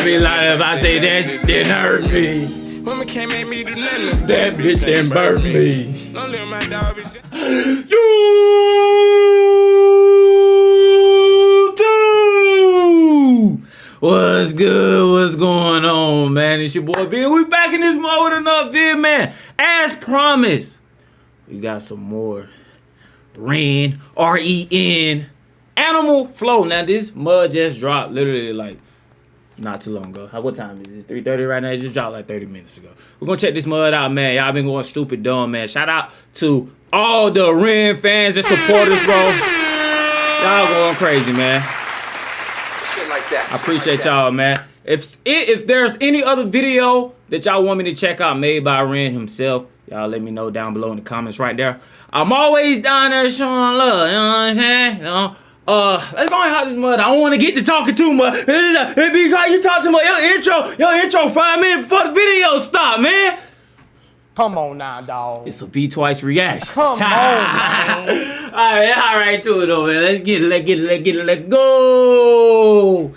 I be lying if I say that didn't hurt me. Woman can't make me do nothing. That bitch didn't burn me. Don't let my dog be. You too. What's good? What's going on, man? It's your boy B. We back in this mode with another vid, man. As promised, we got some more Ren, R-E-N, Animal Flow. Now this mud just dropped literally like not too long ago. What time is it? 3:30 right now. It just dropped like 30 minutes ago. We're gonna check this mud out, man. Y'all been going stupid dumb, man. Shout out to all the Ren fans and supporters, bro. Y'all going crazy, man. Shit like that. I appreciate y'all, man. If if there's any other video that y'all want me to check out made by Ren himself, y'all let me know down below in the comments right there. I'm always down there showing love, you know what I'm saying? You know? Uh, let's hot as mud. I don't want to get to talking too much. It because you talk too much. Your intro, your intro five minutes before the video stop, man. Come on now, dog. It's a B twice reaction. Come on, all right, all right, to it though, man. Let's get it, let's get it, let's get it, let's go.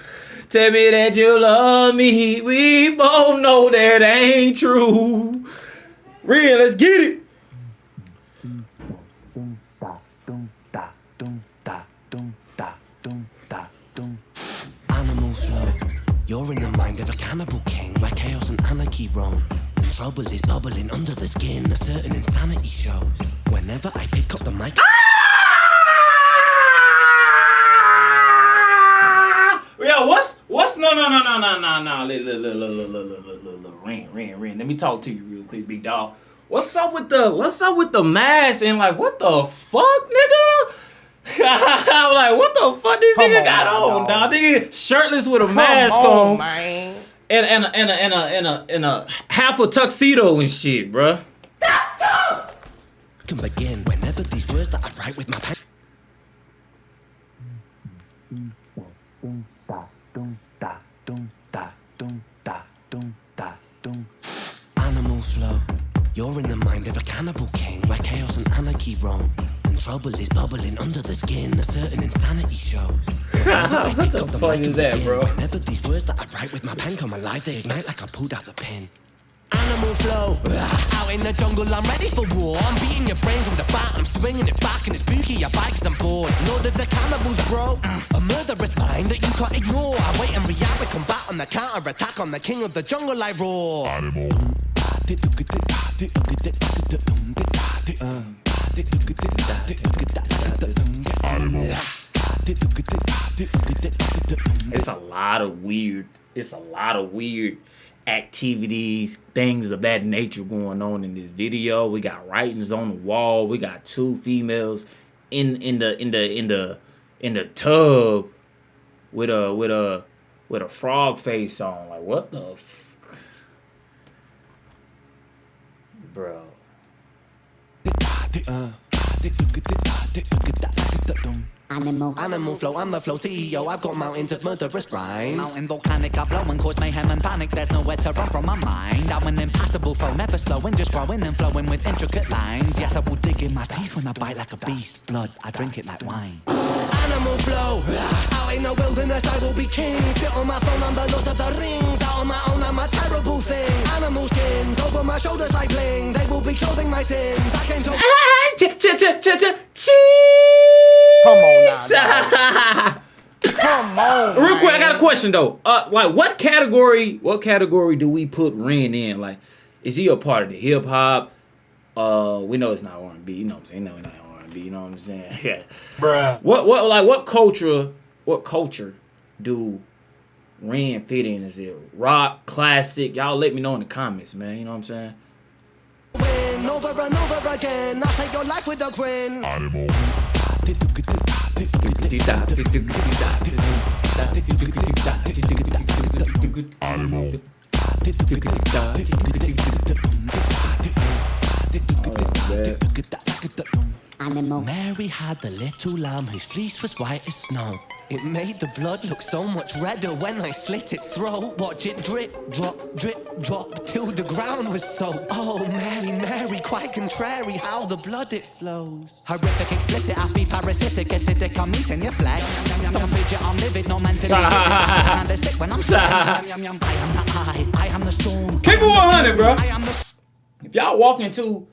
Tell me that you love me. We both know that ain't true. Real, let's get it. Mind of a cannibal king where chaos and anarchy roam. And trouble is bubbling under the skin. A certain insanity shows. Whenever I pick up the mic. Yo, what's what's no no no no no no no ring ring ring. Let me talk to you real quick, big dog. What's up with the what's up with the mask and like what the fuck, nigga? I'm like, what the fuck this Come nigga on got now, on, dog? dog. Nigga shirtless with a Come mask on, on man. and and a, and a, and a, and a, and a half a tuxedo and shit, bruh. Can begin whenever these words that I write with my pen. Animal flow. You're in the mind of a cannibal king where chaos and anarchy roam. And trouble is bubbling under the skin. A certain insanity shows. I What pick the up the fuck mic is and that, begin, bro? Whenever these words that I write with my pen come alive, they ignite like I pulled out the pen. Animal flow. Out in the jungle, I'm ready for war. I'm beating your brains with a bat. I'm swinging it back, and it's spooky. I bite cause I'm bored. Lord of the cannibals, bro. A murderous mind that you can't ignore. I wait and react with combat on the counter attack on the king of the jungle. I roar. It's a lot of weird. It's a lot of weird activities, things of that nature going on in this video. We got writings on the wall. We got two females in in the in the in the in the tub with a with a with a frog face on. Like what the, bro? Animal. Animal flow, I'm the flow CEO. I've got mountains of murderous rhymes. Mountain volcanic, I blow and cause mayhem and panic. There's nowhere to run from my mind. I'm an impassable foe, never slowing, just growing and flowing with intricate lines. Yes, I will dig in my teeth when I bite like a beast. Blood, I drink it like wine. Animal flow. Out in the wilderness, I will be king. Sit on my throne, I'm the lord of the rings. Out on my own, I'm a terrible thing. Animal skins over my shoulders like bling. They will be clothing my sins. I came to. Ch- ch- ch- ch- ch- cheese. Come on now, Come on. Real quick, I got a question though. Uh, like, what category? What category do we put Ren in? Like, is he a part of the hip hop? Uh, we know it's not R and B. You know what I'm saying? No, it's not R and B. You know what I'm saying? Yeah. Bruh. What? What? Like, what culture? What culture do Ren fit in? Is it rock, classic? Y'all let me know in the comments, man. You know what I'm saying? Win over and over again. I'll take your life with a grin. Animal. Oh, Mary had the little lamb whose fleece was white as snow. It made the blood look so much redder when I slit its throat. Watch it drip, drop, drip, drop till the ground was soaked. Oh, Mary, Mary, quite contrary how the blood it flows. Horrific, explicit, happy, parasitic, acidic, I'm eating your flesh. Don't fidget, I'm livid, no mentally. and they're sick when I'm stressed. I am the eye, I am the storm. Keep it 100, bro. I am the If y'all walk into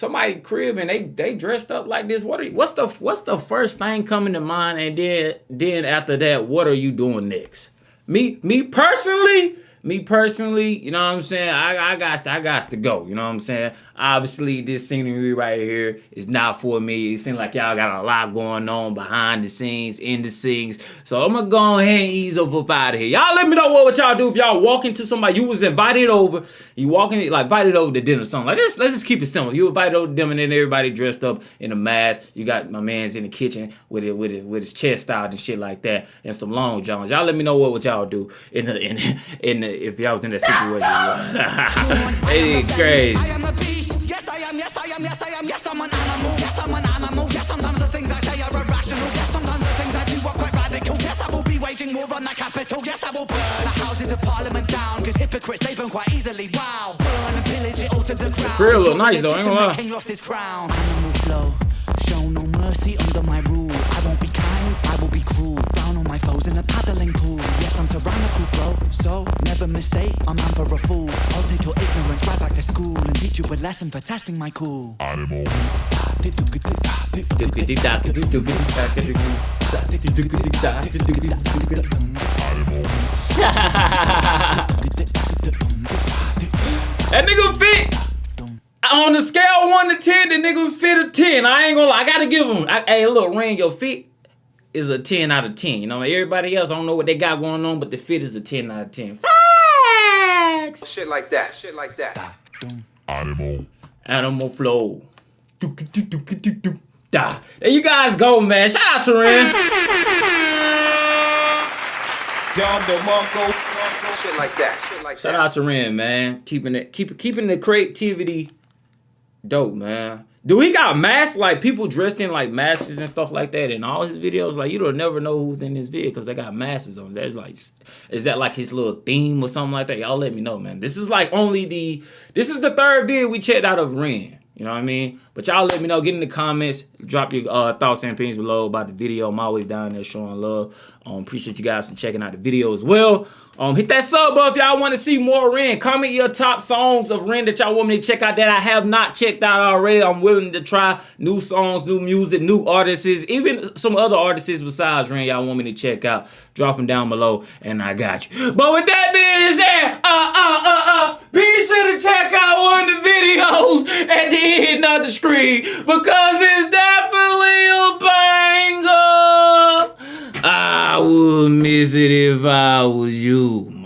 somebody crib and they they dressed up like this, what are you, what's the what's the first thing coming to mind? And then then after that, what are you doing next? Me me personally, me personally, you know what I'm saying? I I got I got to go. You know what I'm saying? Obviously, this scenery right here is not for me. It seems like y'all got a lot going on behind the scenes, in the scenes. So I'm gonna go ahead and ease up up out of here. Y'all let me know what, what y'all do if y'all walk into somebody you was invited over. You walking like invited over to dinner or something. Like just let's just keep it simple. You invited over to dinner and then everybody dressed up in a mask. You got my man's in the kitchen with it with it with his chest out and shit like that and some long johns. Y'all let me know what, what y'all do in the in in the, if y'all was in that situation. it is crazy. I am a beast. Yes, I am. Yes, I am. Yes, I am. Yes, I'm an animal. Yes, I'm an animal. Yes, sometimes the things I say are irrational. Yes, sometimes the things I do are quite radical. Yes, I will be waging war on the capital. Yes, I will burn the houses of parliament down. Cause hypocrites, they burn quite easily. Wow. Burn and pillage it all to the ground. crib look nice, though, ain't gonna lie. King lost his crown. Animal flow. Show no mercy under my rule. I won't be kind, I will be cruel. Down on my foes in a paddling pool. Yes, I'm tyrannical, bro. So never mistake, I'm man for a fool. I'll take your ignorance right back to school and teach you a lesson for testing my cool. That nigga fit on the scale of one to ten. The nigga fit a ten. I ain't gonna lie. I gotta give him. I, hey, look, ring your fit is a ten out of ten. You know, everybody else I don't know what they got going on, but the fit is a ten out of ten. Facts. Shit like that. Shit like that. Animal Animal flow. Da. There you guys go, man. Shout out to Ren. Dom DeMarco. Shit like that. Shit like that. Shout that. out to Ren, man. Keeping it, keep keeping the creativity dope, man. Do he got masks like people dressed in like masks and stuff like that in all his videos? Like you don't never know who's in this video because they got masks on. That's like, is that like his little theme or something like that? Y'all let me know, man. This is like only the this is the third video we checked out of Ren. You know what I mean? But y'all let me know. Get in the comments. Drop your uh, thoughts and opinions below about the video. I'm always down there showing love. Um, appreciate you guys for checking out the video as well. Um, hit that sub button if y'all want to see more Ren. Comment your top songs of Ren that y'all want me to check out that I have not checked out already. I'm willing to try new songs, new music, new artists, even some other artists besides Ren y'all want me to check out. Drop them down below, and I got you. But with that being said, uh, uh, uh, uh, be sure to check out one of the videos at the screen because it's definitely a banger. I would miss it if I was you.